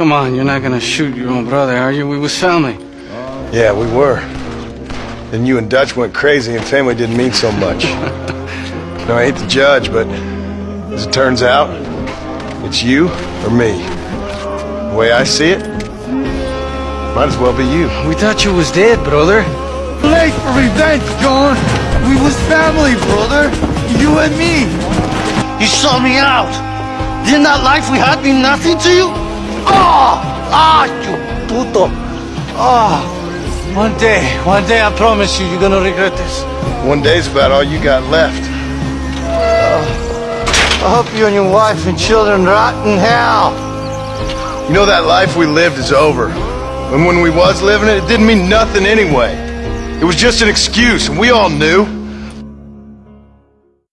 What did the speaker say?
Come on, you're not gonna shoot your own brother, are you? We was family. Yeah, we were. Then you and Dutch went crazy and family didn't mean so much. no, I hate to judge, but as it turns out, it's you or me. The way I see it, might as well be you. We thought you was dead, brother. Late for revenge, John. We was family, brother. You and me. You saw me out. Didn't that life we had mean nothing to you? Ah! Ah, you puto. Ah, one day, one day, I promise you, you're gonna regret this. One day's about all you got left. I hope you and your wife and children rot in hell. You know that life we lived is over. And when we was living it, it didn't mean nothing anyway. It was just an excuse, and we all knew.